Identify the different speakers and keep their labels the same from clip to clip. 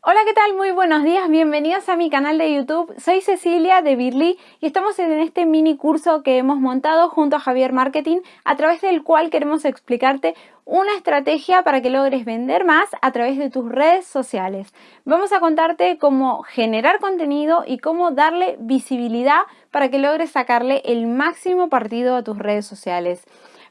Speaker 1: Hola, ¿qué tal? Muy buenos días, bienvenidos a mi canal de YouTube. Soy Cecilia de Birly y estamos en este mini curso que hemos montado junto a Javier Marketing a través del cual queremos explicarte una estrategia para que logres vender más a través de tus redes sociales. Vamos a contarte cómo generar contenido y cómo darle visibilidad para que logres sacarle el máximo partido a tus redes sociales.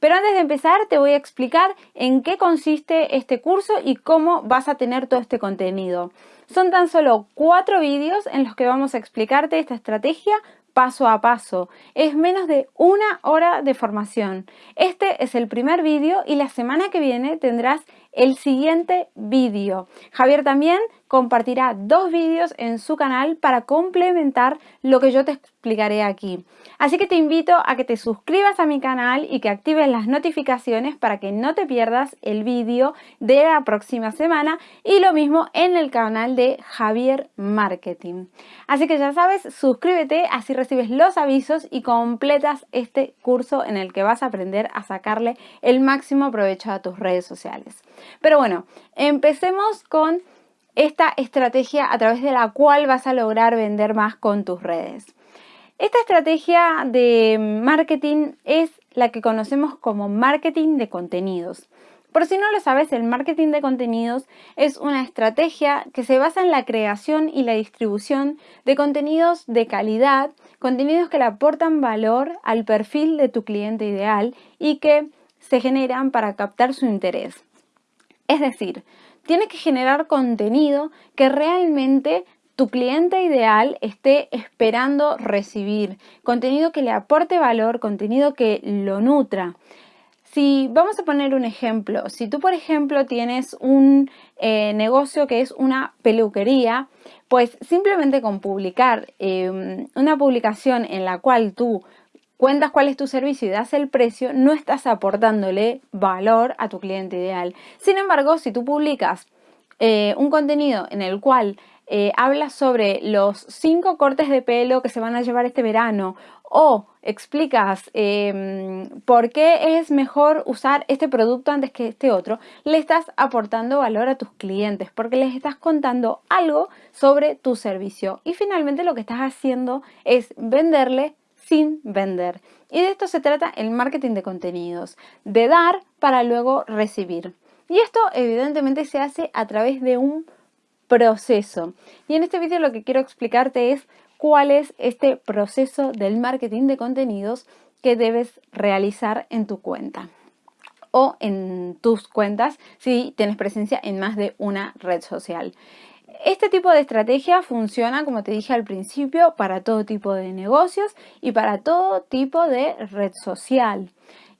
Speaker 1: Pero antes de empezar te voy a explicar en qué consiste este curso y cómo vas a tener todo este contenido. Son tan solo cuatro vídeos en los que vamos a explicarte esta estrategia paso a paso. Es menos de una hora de formación. Este es el primer vídeo y la semana que viene tendrás el siguiente vídeo. Javier también compartirá dos vídeos en su canal para complementar lo que yo te explicaré aquí. Así que te invito a que te suscribas a mi canal y que actives las notificaciones para que no te pierdas el vídeo de la próxima semana y lo mismo en el canal de Javier Marketing. Así que ya sabes, suscríbete, así recibes los avisos y completas este curso en el que vas a aprender a sacarle el máximo provecho a tus redes sociales. Pero bueno, empecemos con esta estrategia a través de la cual vas a lograr vender más con tus redes. Esta estrategia de marketing es la que conocemos como marketing de contenidos. Por si no lo sabes, el marketing de contenidos es una estrategia que se basa en la creación y la distribución de contenidos de calidad, contenidos que le aportan valor al perfil de tu cliente ideal y que se generan para captar su interés. Es decir, tienes que generar contenido que realmente tu cliente ideal esté esperando recibir, contenido que le aporte valor, contenido que lo nutra. Si vamos a poner un ejemplo, si tú por ejemplo tienes un eh, negocio que es una peluquería, pues simplemente con publicar em, una publicación en la cual tú cuentas cuál es tu servicio y das el precio, no estás aportándole valor a tu cliente ideal. Sin embargo, si tú publicas eh, un contenido en el cual eh, hablas sobre los cinco cortes de pelo que se van a llevar este verano o explicas em, por qué es mejor usar este producto antes que este otro, le estás aportando valor a tus clientes porque les estás contando algo sobre tu servicio y finalmente lo que estás haciendo es venderle sin vender. Y de esto se trata el marketing de contenidos, de dar para luego recibir. Y esto evidentemente se hace a través de un proceso. Y en este vídeo lo que quiero explicarte es cuál es este proceso del marketing de contenidos que debes realizar en tu cuenta o en tus cuentas si tienes presencia en más de una red social. Este tipo de estrategia funciona, como te dije al principio, para todo tipo de negocios y para todo tipo de red social.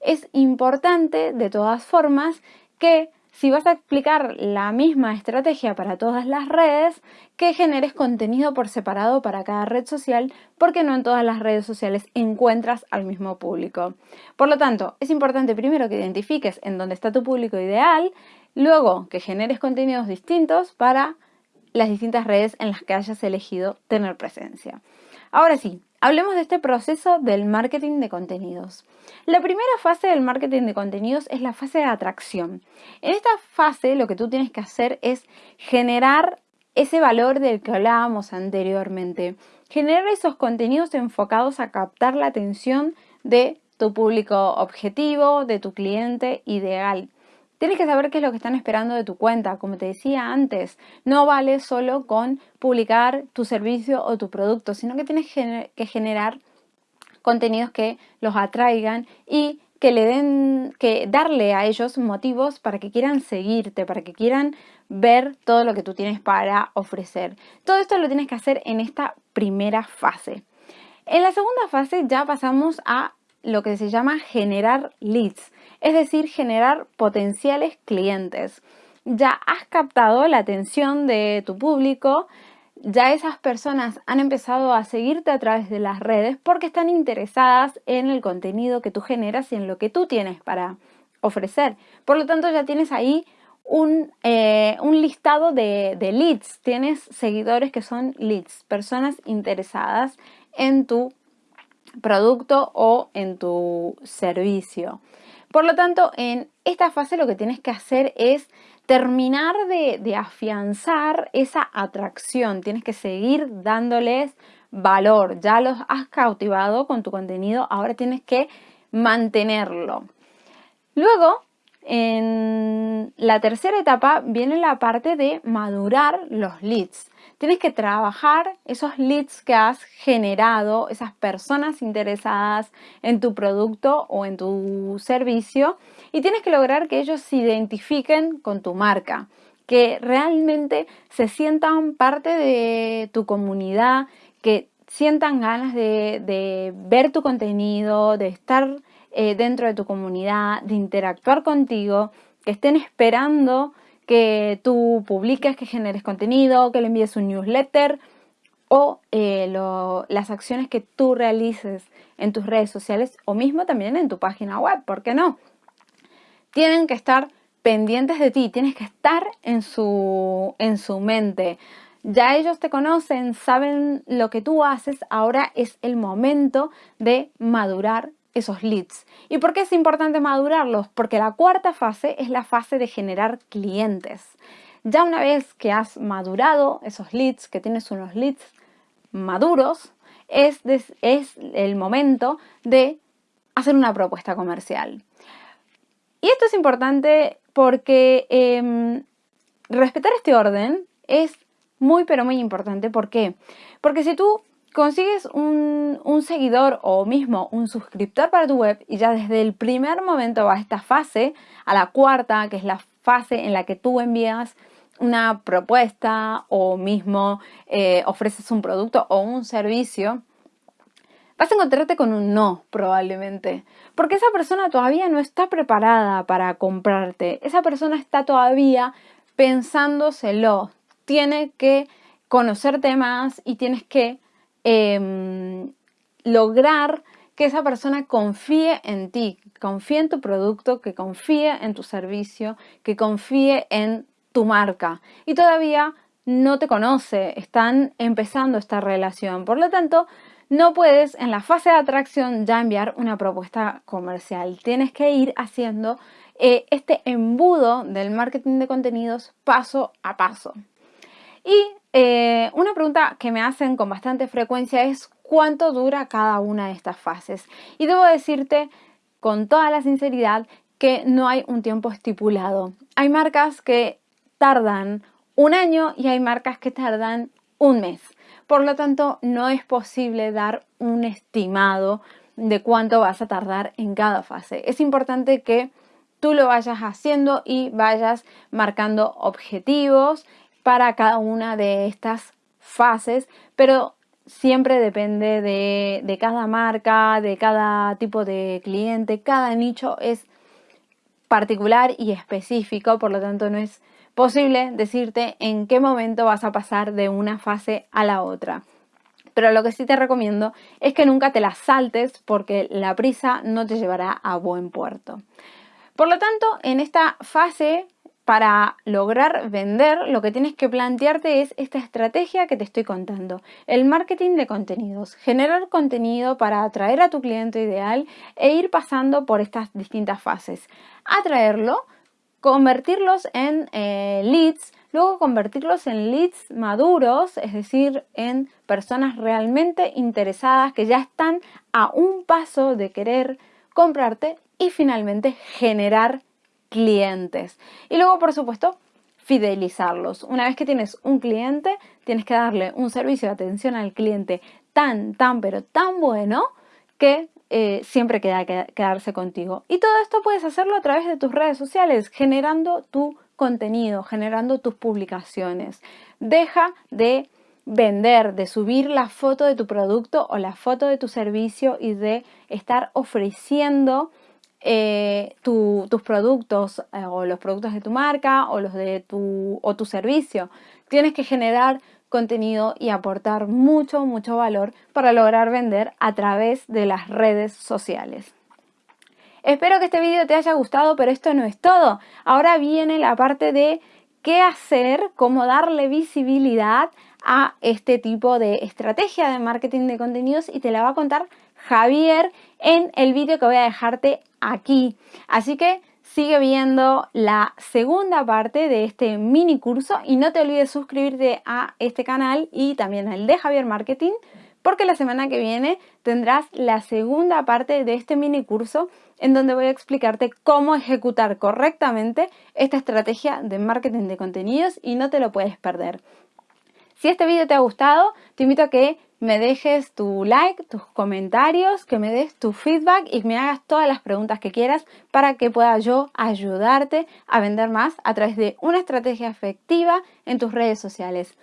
Speaker 1: Es importante, de todas formas, que si vas a explicar la misma estrategia para todas las redes, que generes contenido por separado para cada red social, porque no en todas las redes sociales encuentras al mismo público. Por lo tanto, es importante primero que identifiques en dónde está tu público ideal, luego que generes contenidos distintos para las distintas redes en las que hayas elegido tener presencia. Ahora sí, hablemos de este proceso del marketing de contenidos. La primera fase del marketing de contenidos es la fase de atracción. En esta fase lo que tú tienes que hacer es generar ese valor del que hablábamos anteriormente. Generar esos contenidos enfocados a captar la atención de tu público objetivo, de tu cliente ideal. Tienes que saber qué es lo que están esperando de tu cuenta. Como te decía antes, no vale solo con publicar tu servicio o tu producto, sino que tienes que generar contenidos que los atraigan y que le den, que darle a ellos motivos para que quieran seguirte, para que quieran ver todo lo que tú tienes para ofrecer. Todo esto lo tienes que hacer en esta primera fase. En la segunda fase ya pasamos a lo que se llama generar leads es decir, generar potenciales clientes. Ya has captado la atención de tu público, ya esas personas han empezado a seguirte a través de las redes porque están interesadas en el contenido que tú generas y en lo que tú tienes para ofrecer. Por lo tanto, ya tienes ahí un, eh, listado de, de leads, tienes seguidores que son leads, personas interesadas en tu producto o en tu servicio. Por lo tanto, en esta fase lo que tienes que hacer es terminar de, afianzar esa atracción. Tienes que seguir dándoles valor. Ya los has cautivado con tu contenido, ahora tienes que mantenerlo. Luego, en la tercera etapa viene la parte de madurar los leads. Tienes que trabajar esos leads que has generado, esas personas interesadas en tu producto o en tu servicio y tienes que lograr que ellos se identifiquen con tu marca, que realmente se sientan parte de tu comunidad, que sientan ganas de, ver tu contenido, de estar eh, dentro de tu comunidad, de interactuar contigo, que estén esperando que tú publiques, que generes contenido, que le envíes un newsletter o eh, las acciones que tú realices en tus redes sociales o mismo también en tu página web, ¿por qué no? Tienen que estar pendientes de ti, tienes que estar en su, en su mente. Ya ellos te conocen, saben lo que tú haces, ahora es el momento de madurar esos leads. ¿Y por qué es importante madurarlos? Porque la cuarta fase es la fase de generar clientes. Ya una vez que has madurado esos leads, que tienes unos leads maduros, es, es el momento de hacer una propuesta comercial. Y esto es importante porque em, respetar este orden es muy pero muy importante. ¿Por qué? Porque si tú consigues un, seguidor o mismo un suscriptor para tu web y ya desde el primer momento a esta fase, a la cuarta, que es la fase en la que tú envías una propuesta o mismo eh, ofreces un producto o un servicio, vas a encontrarte con un no probablemente, porque esa persona todavía no está preparada para comprarte, esa persona está todavía pensándoselo, tiene que conocerte más y tienes que em, lograr que esa persona confíe en ti, confíe en tu producto, que confíe en tu servicio, que confíe en tu marca. Y todavía no te conoce, están empezando esta relación. Por lo tanto, no puedes en la fase de atracción ya enviar una propuesta comercial. Tienes que ir haciendo eh, este embudo del marketing de contenidos paso a paso. Y eh, una pregunta que me hacen con bastante frecuencia es cuánto dura cada una de estas fases. Y debo decirte con toda la sinceridad que no hay un tiempo estipulado. Hay marcas que tardan un año y hay marcas que tardan un mes. Por lo tanto, no es posible dar un estimado de cuánto vas a tardar en cada fase. Es importante que tú lo vayas haciendo y vayas marcando objetivos para cada una de estas fases, pero siempre depende de, cada marca, de cada tipo de cliente, cada nicho es particular y específico, por lo tanto no es posible decirte en qué momento vas a pasar de una fase a la otra. Pero lo que sí te recomiendo es que nunca te las saltes porque la prisa no te llevará a buen puerto. Por lo tanto, en esta fase para lograr vender, lo que tienes que plantearte es esta estrategia que te estoy contando. El marketing de contenidos. Generar contenido para atraer a tu cliente ideal e ir pasando por estas distintas fases. Atraerlo, convertirlos en eh, leads, luego convertirlos en leads maduros, es decir, en personas realmente interesadas que ya están a un paso de querer comprarte y finalmente generar clientes. Y luego, por supuesto, fidelizarlos. Una vez que tienes un cliente, tienes que darle un servicio de atención al cliente tan, tan, pero tan bueno que eh, siempre queda quedarse contigo. Y todo esto puedes hacerlo a través de tus redes sociales, generando tu contenido, generando tus publicaciones. Deja de vender, de subir la foto de tu producto o la foto de tu servicio y de estar ofreciendo eh, tus productos eh, o los productos de tu marca o los de tu, o tu servicio. Tienes que generar contenido y aportar mucho, mucho valor para lograr vender a través de las redes sociales. Espero que este vídeo te haya gustado, pero esto no es todo. Ahora viene la parte de qué hacer, cómo darle visibilidad a este tipo de estrategia de marketing de contenidos y te la va a contar Javier en el vídeo que voy a dejarte aquí. Así que sigue viendo la segunda parte de este mini curso y no te olvides suscribirte a este canal y también al de Javier Marketing porque la semana que viene tendrás la segunda parte de este mini curso en donde voy a explicarte cómo ejecutar correctamente esta estrategia de marketing de contenidos y no te lo puedes perder. Si este vídeo te ha gustado, te invito a que me dejes tu like, tus comentarios, que me des tu feedback y me hagas todas las preguntas que quieras para que pueda yo ayudarte a vender más a través de una estrategia efectiva en tus redes sociales.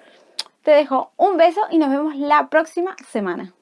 Speaker 1: Te dejo un beso y nos vemos la próxima semana.